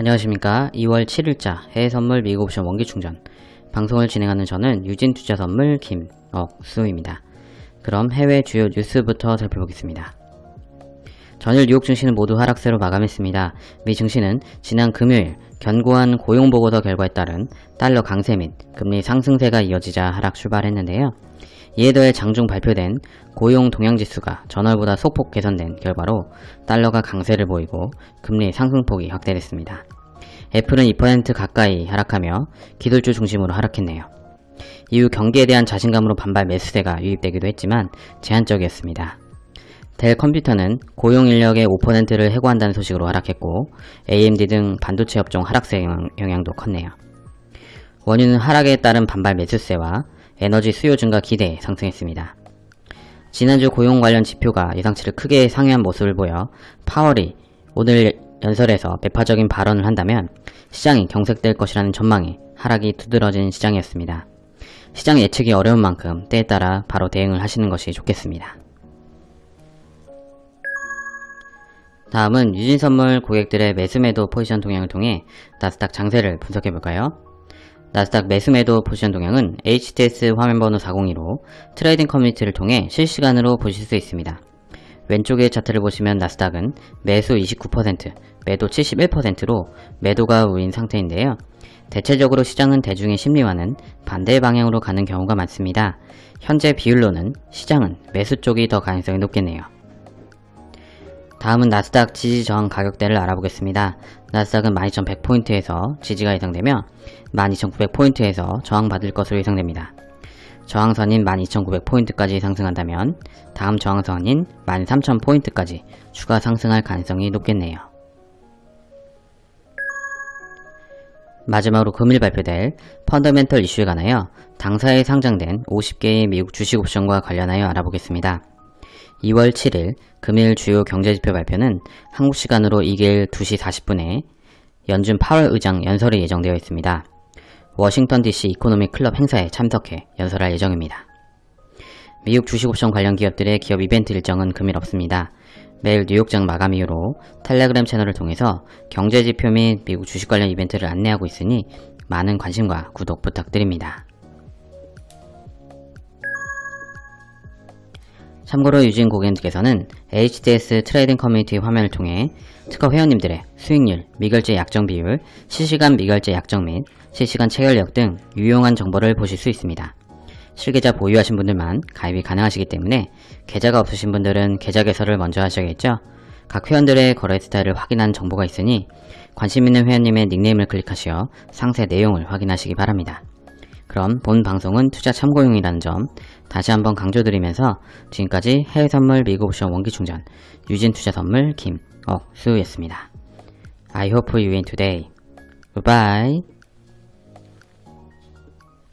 안녕하십니까 2월 7일자 해외선물 미국옵션 원기충전 방송을 진행하는 저는 유진투자선물 김억수입니다. 그럼 해외 주요 뉴스부터 살펴보겠습니다. 전일 뉴욕 증시는 모두 하락세로 마감했습니다. 미 증시는 지난 금요일 견고한 고용보고서 결과에 따른 달러 강세 및 금리 상승세가 이어지자 하락 출발했는데요. 이에 더해 장중 발표된 고용 동향지수가 전월보다 소폭 개선된 결과로 달러가 강세를 보이고 금리 상승폭이 확대됐습니다. 애플은 2% 가까이 하락하며 기술주 중심으로 하락했네요. 이후 경기에 대한 자신감으로 반발 매수세가 유입되기도 했지만 제한적이었습니다. 델 컴퓨터는 고용 인력의 5%를 해고한다는 소식으로 하락했고 AMD 등 반도체 업종 하락세 영향도 컸네요. 원유는 하락에 따른 반발 매수세와 에너지 수요 증가 기대에 상승했습니다. 지난주 고용 관련 지표가 예상치를 크게 상회한 모습을 보여 파월이 오늘 연설에서 매파적인 발언을 한다면 시장이 경색될 것이라는 전망에 하락이 두드러진 시장이었습니다. 시장 예측이 어려운 만큼 때에 따라 바로 대응을 하시는 것이 좋겠습니다. 다음은 유진선물 고객들의 매수매도 포지션 동향을 통해 나스닥 장세를 분석해볼까요? 나스닥 매수매도 포지션 동향은 HTS 화면번호 402로 트레이딩 커뮤니티를 통해 실시간으로 보실 수 있습니다. 왼쪽의 차트를 보시면 나스닥은 매수 29%, 매도 71%로 매도가 우위인 상태인데요. 대체적으로 시장은 대중의 심리와는 반대 방향으로 가는 경우가 많습니다. 현재 비율로는 시장은 매수 쪽이 더 가능성이 높겠네요. 다음은 나스닥 지지 저항 가격대를 알아보겠습니다. 나스닥은 12,100포인트에서 지지가 예상되며 12,900포인트에서 저항받을 것으로 예상됩니다. 저항선인 12,900포인트까지 상승한다면 다음 저항선인 13,000포인트까지 추가 상승할 가능성이 높겠네요. 마지막으로 금일 발표될 펀더멘털 이슈에 관하여 당사에 상장된 50개의 미국 주식 옵션과 관련하여 알아보겠습니다. 2월 7일 금일 주요 경제지표 발표는 한국 시간으로 이길 2시 40분에 연준 파월 의장 연설이 예정되어 있습니다. 워싱턴 DC 이코노미 클럽 행사에 참석해 연설할 예정입니다. 미국 주식옵션 관련 기업들의 기업 이벤트 일정은 금일 없습니다. 매일 뉴욕장 마감 이후로 텔레그램 채널을 통해서 경제지표 및 미국 주식 관련 이벤트를 안내하고 있으니 많은 관심과 구독 부탁드립니다. 참고로 유진 고객님께서는 HDS 트레이딩 커뮤니티 화면을 통해 특허 회원님들의 수익률, 미결제 약정 비율, 실시간 미결제 약정 및 실시간 체결력 등 유용한 정보를 보실 수 있습니다. 실계좌 보유하신 분들만 가입이 가능하시기 때문에 계좌가 없으신 분들은 계좌 개설을 먼저 하셔야겠죠. 각 회원들의 거래 스타일을 확인한 정보가 있으니 관심 있는 회원님의 닉네임을 클릭하시어 상세 내용을 확인하시기 바랍니다. 그럼 본 방송은 투자 참고용이라는 점 다시 한번 강조드리면서 지금까지 해외선물 미국옵션 원기충전 유진투자선물 김억수였습니다. I hope you win today. Goodbye.